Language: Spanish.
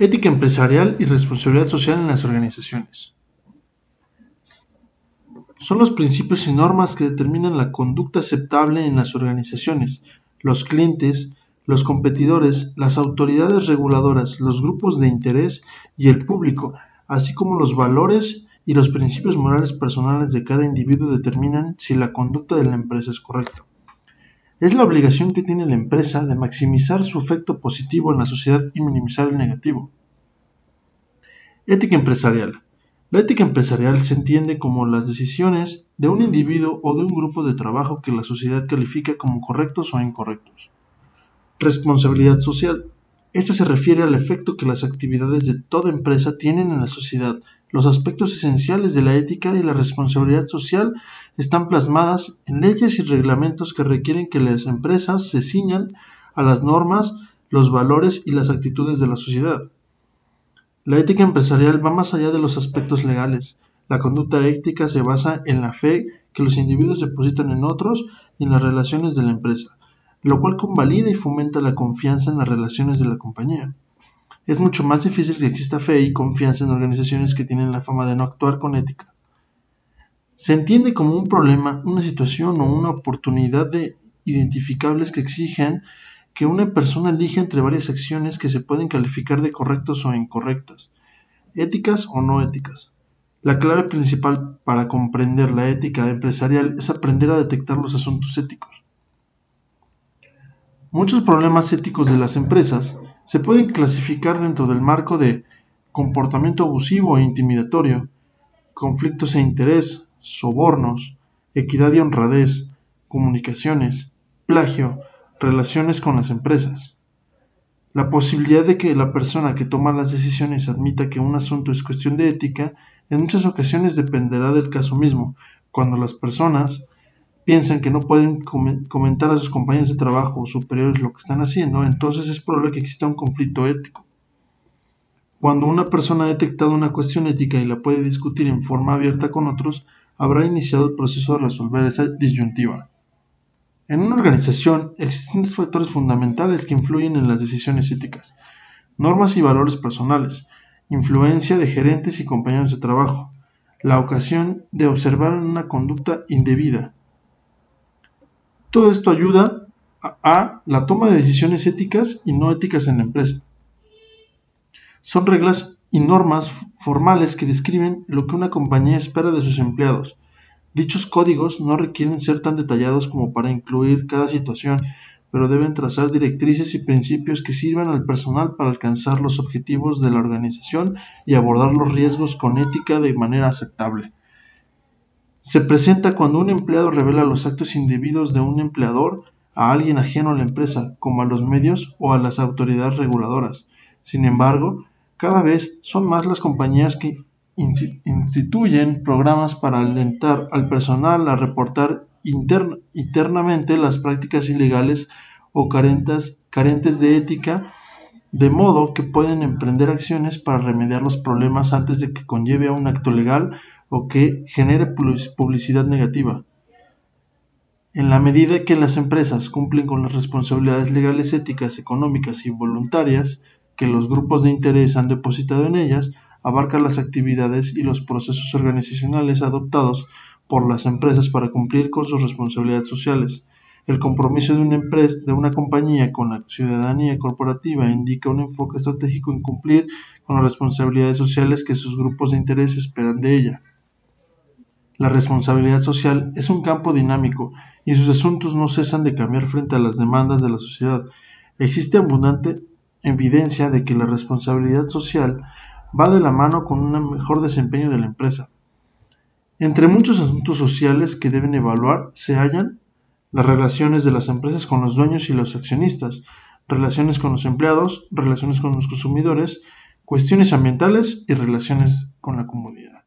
Ética empresarial y responsabilidad social en las organizaciones. Son los principios y normas que determinan la conducta aceptable en las organizaciones, los clientes, los competidores, las autoridades reguladoras, los grupos de interés y el público, así como los valores y los principios morales personales de cada individuo determinan si la conducta de la empresa es correcta. Es la obligación que tiene la empresa de maximizar su efecto positivo en la sociedad y minimizar el negativo. Ética empresarial. La ética empresarial se entiende como las decisiones de un individuo o de un grupo de trabajo que la sociedad califica como correctos o incorrectos. Responsabilidad social. Esta se refiere al efecto que las actividades de toda empresa tienen en la sociedad. Los aspectos esenciales de la ética y la responsabilidad social están plasmadas en leyes y reglamentos que requieren que las empresas se ciñan a las normas, los valores y las actitudes de la sociedad. La ética empresarial va más allá de los aspectos legales. La conducta ética se basa en la fe que los individuos depositan en otros y en las relaciones de la empresa lo cual convalida y fomenta la confianza en las relaciones de la compañía. Es mucho más difícil que exista fe y confianza en organizaciones que tienen la fama de no actuar con ética. Se entiende como un problema, una situación o una oportunidad de identificables que exigen que una persona elija entre varias acciones que se pueden calificar de correctas o incorrectas, éticas o no éticas. La clave principal para comprender la ética empresarial es aprender a detectar los asuntos éticos. Muchos problemas éticos de las empresas se pueden clasificar dentro del marco de comportamiento abusivo e intimidatorio, conflictos e interés, sobornos, equidad y honradez, comunicaciones, plagio, relaciones con las empresas. La posibilidad de que la persona que toma las decisiones admita que un asunto es cuestión de ética en muchas ocasiones dependerá del caso mismo, cuando las personas piensan que no pueden comentar a sus compañeros de trabajo o superiores lo que están haciendo, entonces es probable que exista un conflicto ético. Cuando una persona ha detectado una cuestión ética y la puede discutir en forma abierta con otros, habrá iniciado el proceso de resolver esa disyuntiva. En una organización existen dos factores fundamentales que influyen en las decisiones éticas, normas y valores personales, influencia de gerentes y compañeros de trabajo, la ocasión de observar una conducta indebida, todo esto ayuda a, la toma de decisiones éticas y no éticas en la empresa. Son reglas y normas formales que describen lo que una compañía espera de sus empleados. Dichos códigos no requieren ser tan detallados como para incluir cada situación, pero deben trazar directrices y principios que sirvan al personal para alcanzar los objetivos de la organización y abordar los riesgos con ética de manera aceptable. Se presenta cuando un empleado revela los actos indebidos de un empleador a alguien ajeno a la empresa, como a los medios o a las autoridades reguladoras. Sin embargo, cada vez son más las compañías que instituyen programas para alentar al personal a reportar internamente las prácticas ilegales o carentes, carentes de ética, de modo que pueden emprender acciones para remediar los problemas antes de que conlleve a un acto legal o que genere publicidad negativa. En la medida que las empresas cumplen con las responsabilidades legales, éticas, económicas y voluntarias que los grupos de interés han depositado en ellas, abarca las actividades y los procesos organizacionales adoptados por las empresas para cumplir con sus responsabilidades sociales. El compromiso de una empresa, de una compañía con la ciudadanía corporativa indica un enfoque estratégico en cumplir con las responsabilidades sociales que sus grupos de interés esperan de ella. La responsabilidad social es un campo dinámico y sus asuntos no cesan de cambiar frente a las demandas de la sociedad. Existe abundante evidencia de que la responsabilidad social va de la mano con un mejor desempeño de la empresa. Entre muchos asuntos sociales que deben evaluar se hallan las relaciones de las empresas con los dueños y los accionistas, relaciones con los empleados, relaciones con los consumidores, cuestiones ambientales y relaciones con la comunidad.